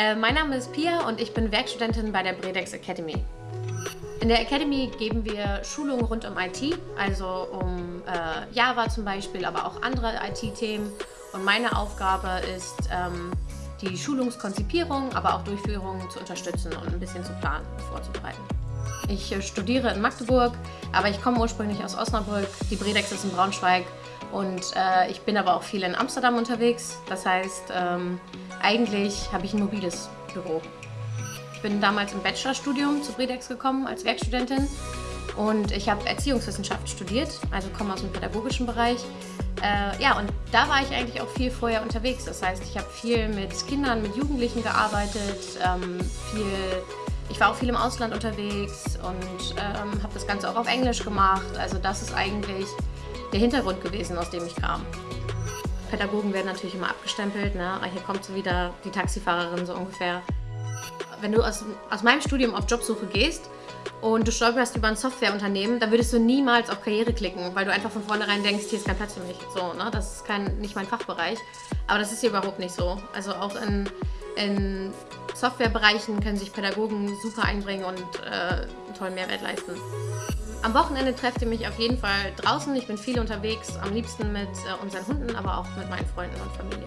Äh, mein Name ist Pia und ich bin Werkstudentin bei der Bredex Academy. In der Academy geben wir Schulungen rund um IT, also um äh, Java zum Beispiel, aber auch andere IT-Themen. Und meine Aufgabe ist, ähm, die Schulungskonzipierung, aber auch Durchführung zu unterstützen und ein bisschen zu planen und vorzubereiten. Ich äh, studiere in Magdeburg, aber ich komme ursprünglich aus Osnabrück. Die Bredex ist in Braunschweig und äh, ich bin aber auch viel in Amsterdam unterwegs. Das heißt, ähm, eigentlich habe ich ein mobiles Büro. Ich bin damals im Bachelorstudium zu Bredex gekommen als Werkstudentin und ich habe Erziehungswissenschaft studiert, also komme aus dem pädagogischen Bereich. Äh, ja, und da war ich eigentlich auch viel vorher unterwegs. Das heißt, ich habe viel mit Kindern, mit Jugendlichen gearbeitet, ähm, viel ich war auch viel im Ausland unterwegs und ähm, habe das Ganze auch auf Englisch gemacht. Also das ist eigentlich der Hintergrund gewesen, aus dem ich kam. Pädagogen werden natürlich immer abgestempelt. Ne? Ah, hier kommt so wieder die Taxifahrerin so ungefähr. Wenn du aus, aus meinem Studium auf Jobsuche gehst und du stolperst über ein Softwareunternehmen, dann würdest du niemals auf Karriere klicken, weil du einfach von vornherein denkst, hier ist kein Platz für mich. So, ne? Das ist kein, nicht mein Fachbereich. Aber das ist hier überhaupt nicht so. Also auch in, in Softwarebereichen können sich Pädagogen super einbringen und äh, einen tollen Mehrwert leisten. Am Wochenende trefft ihr mich auf jeden Fall draußen. Ich bin viel unterwegs, am liebsten mit äh, unseren Hunden, aber auch mit meinen Freunden und Familie.